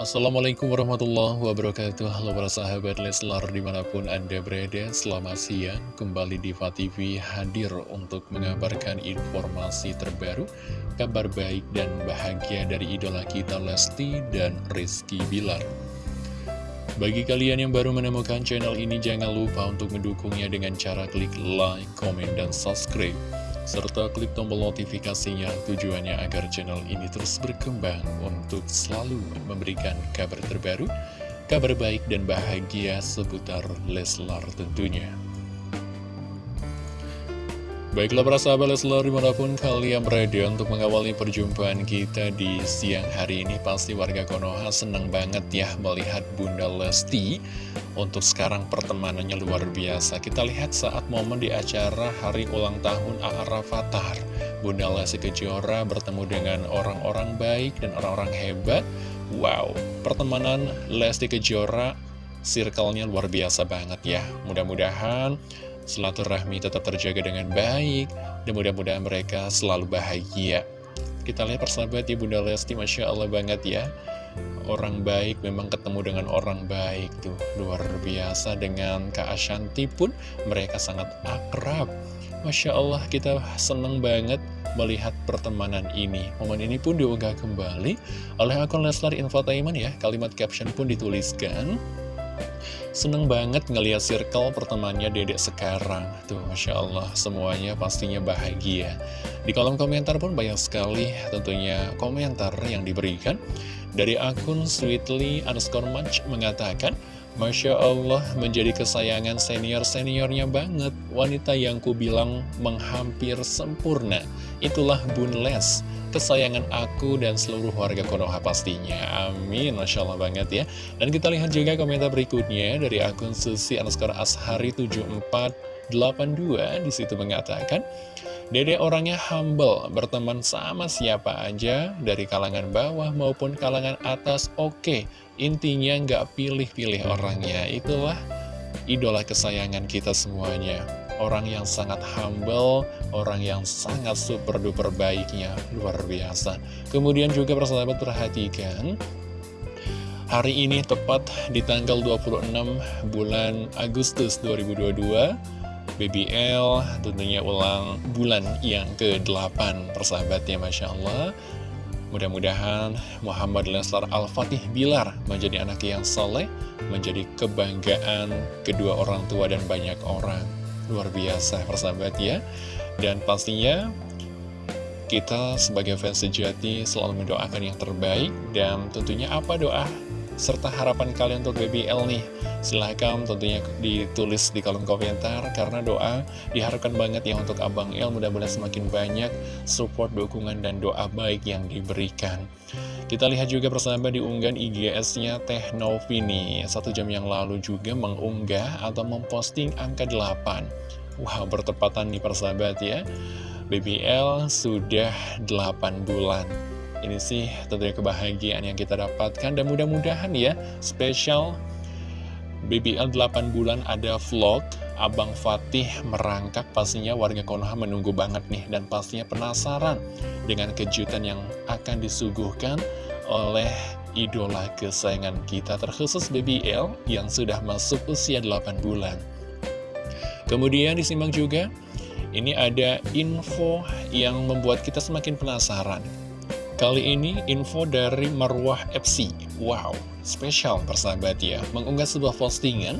Assalamualaikum warahmatullahi wabarakatuh. Halo para sahabat Leslar di mana pun anda berada Selamat siang. Kembali di TV hadir untuk mengabarkan informasi terbaru Kabar baik dan bahagia dari idola kita Lesti dan Rizky Bilar. Bagi kalian yang baru menemukan channel ini Jangan lupa untuk mendukungnya dengan cara klik like, comment, dan subscribe serta klik tombol notifikasinya tujuannya agar channel ini terus berkembang untuk selalu memberikan kabar terbaru, kabar baik dan bahagia seputar Leslar tentunya. Baiklah para sahabat Leslar di mana pun kalian berada untuk mengawali perjumpaan kita di siang hari ini Pasti warga Konoha senang banget ya melihat Bunda Lesti Untuk sekarang pertemanannya luar biasa. Kita lihat saat momen di acara hari ulang tahun A.A. Rafathar Bunda Lesti Kejora bertemu dengan orang-orang baik dan orang-orang hebat. Wow, pertemanan Lesti Kejora circle-nya luar biasa banget ya. Mudah-mudahan silaturahmi tetap terjaga dengan baik, dan mudah-mudahan mereka selalu bahagia. Kita lihat persahabat ya Bunda Lesti, Masya Allah banget ya. Orang baik memang ketemu dengan orang baik tuh. Luar biasa dengan Kak Ashanti pun mereka sangat akrab. Masya Allah kita seneng banget melihat pertemanan ini. Momen ini pun diunggah kembali oleh akun Leslar Infotainment ya. Kalimat caption pun dituliskan Seneng banget ngeliat circle pertemanannya dedek sekarang. Tuh Masya Allah semuanya pastinya bahagia. Di kolom komentar pun banyak sekali tentunya komentar yang diberikan. Dari akun sweetly underscore match mengatakan Masya Allah menjadi kesayangan senior-seniornya banget. Wanita yang ku bilang menghampir sempurna. Itulah Bun Les kesayangan aku dan seluruh warga Konoha pastinya. Amin, Masya Allah banget ya. Dan kita lihat juga komentar berikutnya dari akun Susi underscore Ashari 7482 di situ mengatakan, Dede orangnya humble, berteman sama siapa aja, dari kalangan bawah maupun kalangan atas, oke. Intinya nggak pilih-pilih orangnya, itulah idola kesayangan kita semuanya orang yang sangat humble, orang yang sangat super duper baiknya, luar biasa. Kemudian juga persahabat perhatikan, hari ini tepat di tanggal 26 bulan Agustus 2022, BBL tentunya ulang bulan yang ke-8 persahabatnya Masya Allah. Mudah-mudahan Muhammad Leslar Al-Fatih Bilar menjadi anak yang soleh Menjadi kebanggaan kedua orang tua dan banyak orang Luar biasa persahabat ya. Dan pastinya kita sebagai fans sejati selalu mendoakan yang terbaik Dan tentunya apa doa serta harapan kalian untuk BBL nih? Silahkan tentunya ditulis di kolom komentar Karena doa diharapkan banget ya untuk Abang El Mudah-mudahan semakin banyak support, dukungan, dan doa baik yang diberikan Kita lihat juga persahabat di unggahan IGS-nya Teh Novini. Satu jam yang lalu juga mengunggah atau memposting angka 8 Wow bertepatan nih persahabat ya. BBL sudah 8 bulan. Ini sih tentunya kebahagiaan yang kita dapatkan dan mudah-mudahan ya spesial BBL 8 bulan ada vlog Abang Fatih merangkak pastinya warga Konoha menunggu banget nih dan pastinya penasaran dengan kejutan yang akan disuguhkan oleh idola kesayangan kita terkhusus BBL yang sudah masuk usia 8 bulan. Kemudian disimak juga, ini ada info yang membuat kita semakin penasaran. Kali ini info dari Marwah FC Wow, spesial persahabat ya Mengunggah sebuah postingan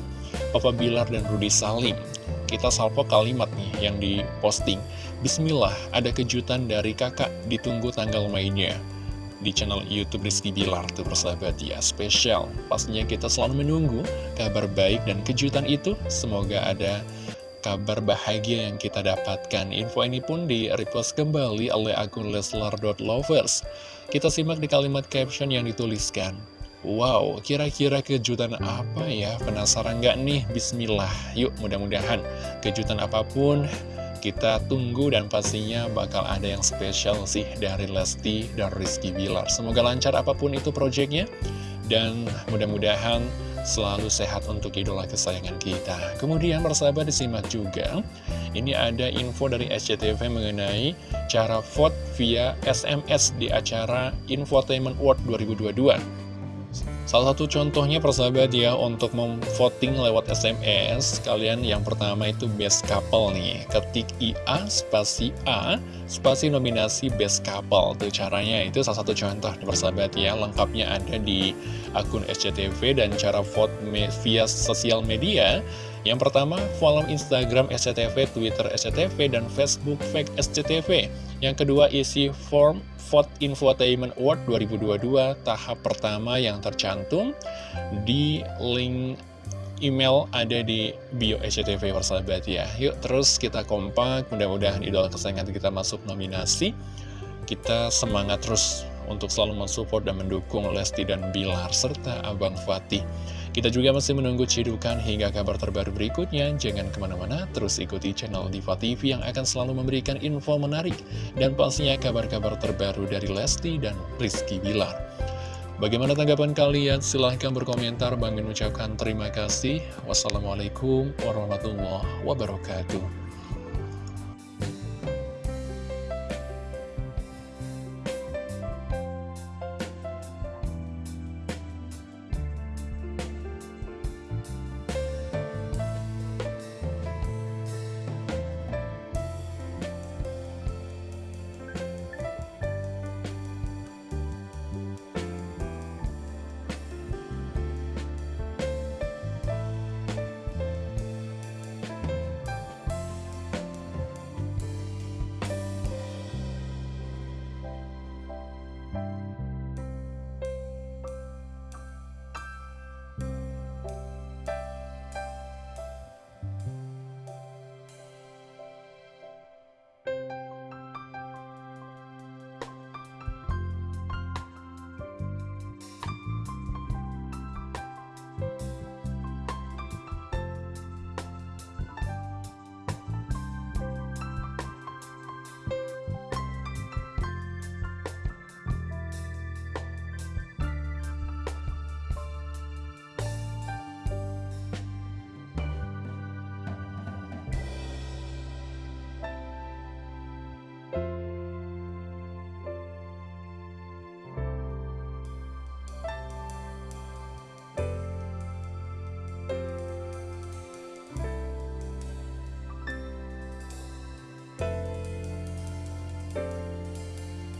Papa Bilar dan Rudy Salim. Kita salvo kalimat nih yang diposting. Bismillah, ada kejutan dari kakak Ditunggu tanggal mainnya. Di channel Youtube Rizky Bilar tuh persahabat ya Spesial. Pastinya kita selalu menunggu kabar baik dan kejutan itu. Semoga ada kabar bahagia yang kita dapatkan. Info ini pun di-repost kembali oleh akun leslar.lovers. Kita simak di kalimat caption yang dituliskan. Wow, kira-kira kejutan apa ya? Penasaran nggak nih? Bismillah. Yuk, mudah-mudahan kejutan apa pun kita tunggu dan pastinya bakal ada yang spesial sih dari Lesti dan Rizky Bilar. Semoga lancar apa pun itu proyeknya. Dan mudah-mudahan selalu sehat untuk idola kesayangan kita. Kemudian persahabat disimak juga, ini ada info dari SCTV mengenai cara vote via SMS di acara Infotainment World 2022. Salah satu contohnya persahabat ya untuk memvoting lewat SMS Kalian yang pertama itu best couple nih. Ketik IA spasi A spasi nominasi best couple. Itu caranya itu salah satu contoh persahabat ya. Lengkapnya ada di akun SCTV dan cara vote via sosial media. Yang pertama, follow Instagram SCTV, Twitter SCTV, dan Facebook Fake SCTV. Yang kedua, isi form Vote Infotainment Award 2022 tahap pertama yang tercantum di link email ada di bio SCTV persahabat ya. Yuk terus kita kompak, mudah-mudahan idola kesayangan kita masuk nominasi. Kita semangat terus untuk selalu mensupport dan mendukung Lesti dan Bilar serta Abang Fatih. Kita juga masih menunggu cidukan hingga kabar terbaru berikutnya. Jangan ke mana-mana, terus ikuti channel Diva TV yang akan selalu memberikan info menarik dan pastinya kabar-kabar terbaru dari Lesti dan Rizky Bilar. Bagaimana tanggapan kalian? Silahkan berkomentar. Bang ucapkan terima kasih. Wassalamualaikum warahmatullahi wabarakatuh.